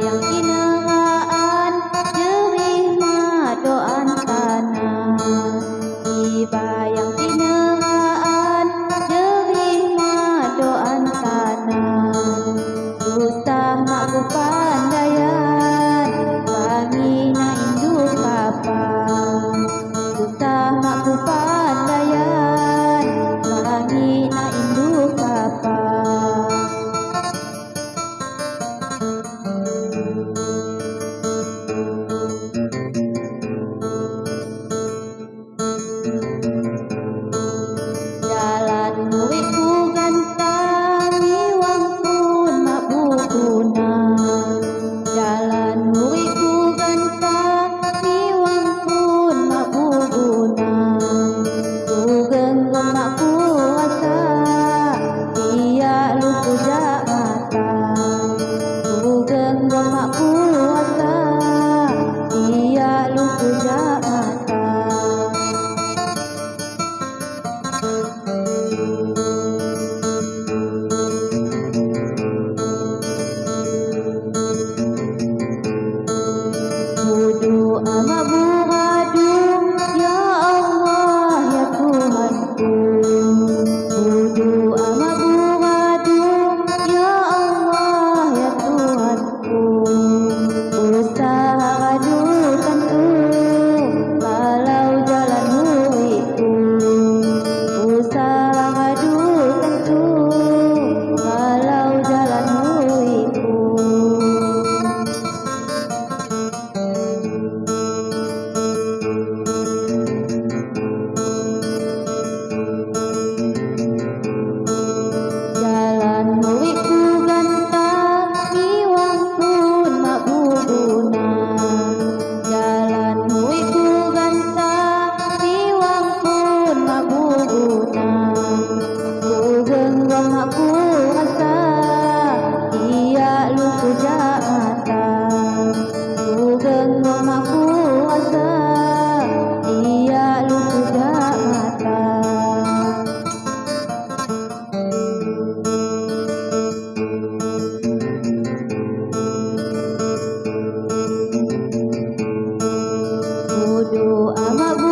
bayang kinaraan jerih madoan tanah. Di bayang kinaraan जो अमगो